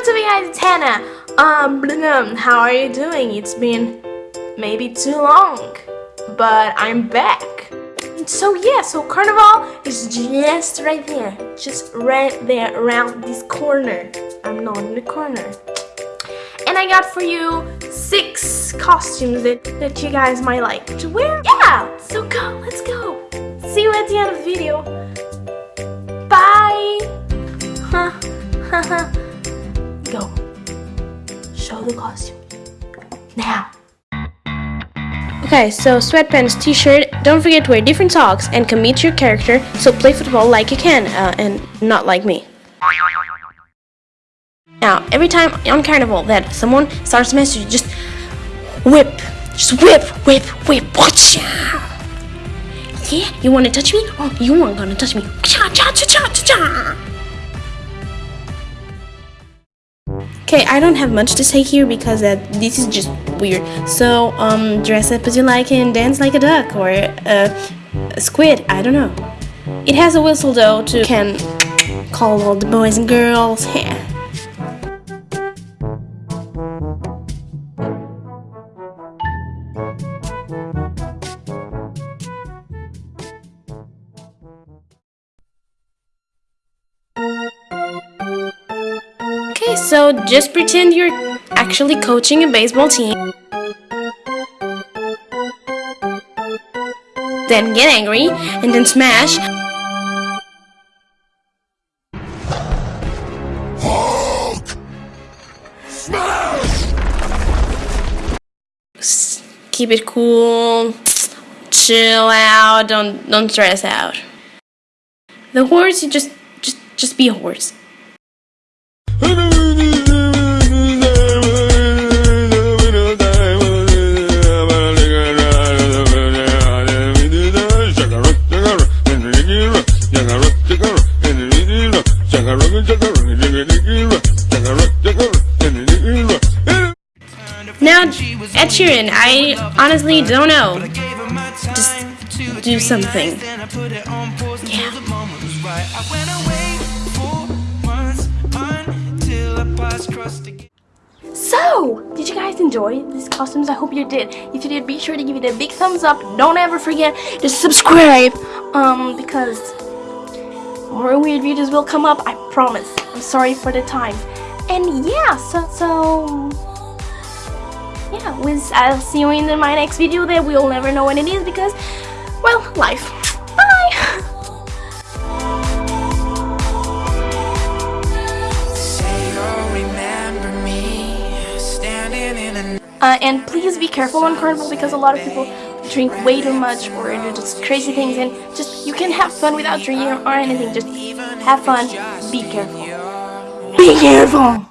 what's up guys, it's Hannah. Um, how are you doing? It's been maybe too long, but I'm back. So yeah, so Carnival is just right there. Just right there around this corner. I'm not in the corner. And I got for you six costumes that, that you guys might like to wear. Yeah, so go, let's go. See you at the end of the video. Bye. Go. Show the costume. Now. Okay, so sweatpants, t-shirt, don't forget to wear different socks and commit your character, so play football like you can, uh, and not like me. Now, every time on Carnival that someone starts a message, just whip, just whip, whip, whip, watch Yeah, you wanna touch me? Oh, you aren't gonna touch me. Cha cha cha cha cha cha. Okay, I don't have much to say here because this is just weird. So, um, dress up as you like and dance like a duck or a squid, I don't know. It has a whistle though to can call all the boys and girls. Okay, so just pretend you're actually coaching a baseball team. Then get angry, and then smash. Hulk! Smash! Keep it cool. Chill out. Don't don't stress out. The horse, you just just just be a horse. Ed Sheeran, I honestly don't know. Just do something. Yeah. So, did you guys enjoy these costumes? I hope you did. If you did, be sure to give it a big thumbs up. Don't ever forget to subscribe, um, because more weird videos will come up. I promise. I'm sorry for the time. And yeah, so so yeah, with, I'll see you in my next video that we'll never know when it is because, well, life. Bye! Uh, and please be careful on Carnival because a lot of people drink way too much or do just crazy things and just you can have fun without drinking or anything. Just have fun. Be careful. Be careful!